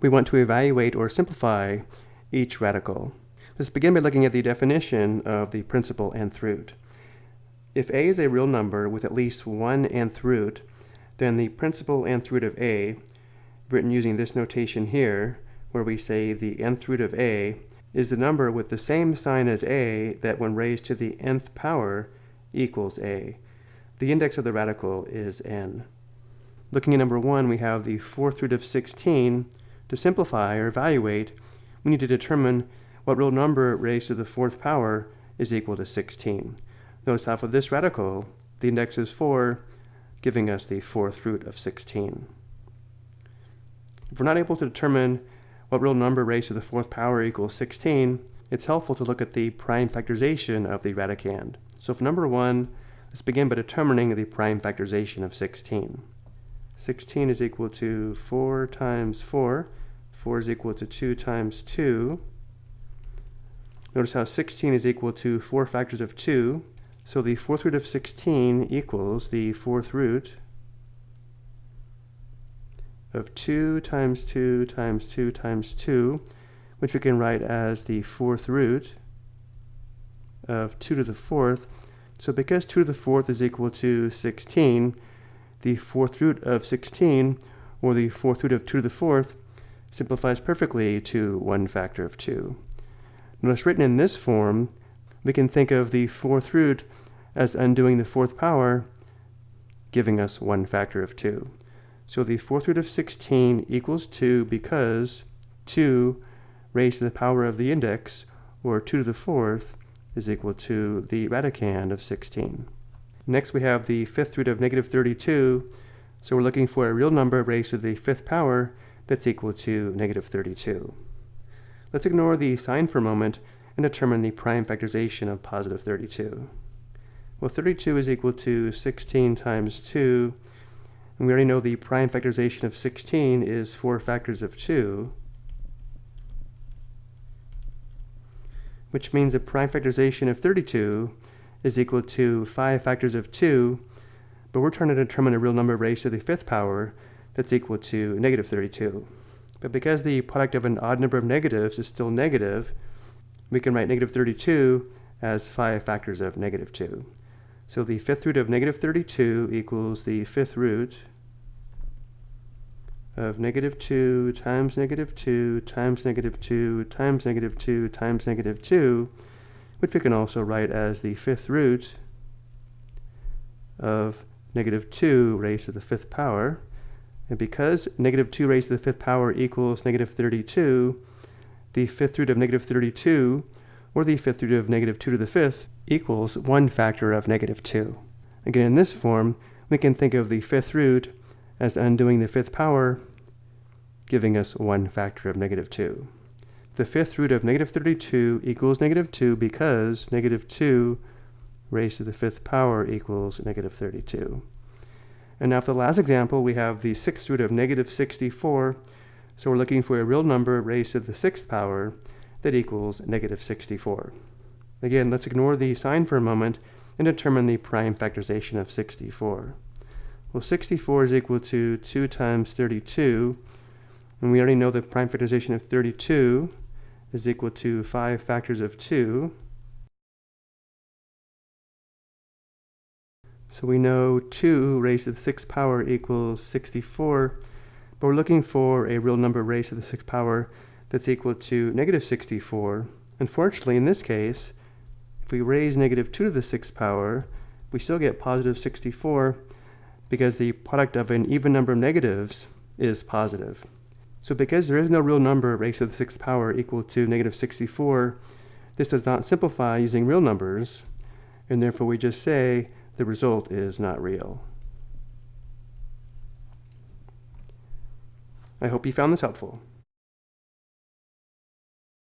we want to evaluate or simplify each radical. Let's begin by looking at the definition of the principal nth root. If a is a real number with at least one nth root, then the principal nth root of a, written using this notation here, where we say the nth root of a, is the number with the same sign as a that when raised to the nth power equals a. The index of the radical is n. Looking at number 1, we have the fourth root of 16. To simplify or evaluate, we need to determine what real number raised to the fourth power is equal to 16. Notice half of this radical, the index is 4, giving us the fourth root of 16. If we're not able to determine what real number raised to the fourth power equals 16, it's helpful to look at the prime factorization of the radicand. So for number 1, let's begin by determining the prime factorization of 16. 16 is equal to 4 times 4. 4 is equal to 2 times 2. Notice how 16 is equal to 4 factors of 2. So the fourth root of 16 equals the fourth root of 2 times 2 times 2 times 2, which we can write as the fourth root of 2 to the fourth. So because 2 to the fourth is equal to 16, the fourth root of 16, or the fourth root of 2 to the fourth, simplifies perfectly to one factor of 2. Notice written in this form, we can think of the fourth root as undoing the fourth power, giving us one factor of 2. So the fourth root of 16 equals 2 because 2 raised to the power of the index, or 2 to the fourth, is equal to the radicand of 16. Next we have the fifth root of negative 32. So we're looking for a real number raised to the fifth power that's equal to negative 32. Let's ignore the sign for a moment and determine the prime factorization of positive 32. Well, 32 is equal to 16 times 2, and we already know the prime factorization of 16 is 4 factors of 2, which means the prime factorization of 32 is equal to 5 factors of 2, but we're trying to determine a real number raised to the fifth power that's equal to negative 32. But because the product of an odd number of negatives is still negative, we can write negative 32 as 5 factors of negative 2. So the fifth root of negative 32 equals the fifth root of negative 2 times negative 2 times negative 2 times negative 2 times negative 2, which we can also write as the fifth root of negative 2 raised to the fifth power. And because negative 2 raised to the fifth power equals negative 32, the fifth root of negative 32, or the fifth root of negative 2 to the fifth, equals 1 factor of negative 2. Again, in this form, we can think of the fifth root as undoing the fifth power, giving us 1 factor of negative 2 the fifth root of negative 32 equals negative 2 because negative 2 raised to the fifth power equals negative 32. And now for the last example, we have the sixth root of negative 64. So we're looking for a real number raised to the sixth power that equals negative 64. Again, let's ignore the sign for a moment and determine the prime factorization of 64. Well, 64 is equal to 2 times 32, and we already know the prime factorization of 32 is equal to 5 factors of 2. So we know 2 raised to the 6th power equals 64, but we're looking for a real number raised to the 6th power that's equal to negative 64. Unfortunately, in this case, if we raise negative 2 to the 6th power, we still get positive 64 because the product of an even number of negatives is positive. So because there is no real number raised to the sixth power equal to negative 64, this does not simplify using real numbers, and therefore we just say the result is not real. I hope you found this helpful.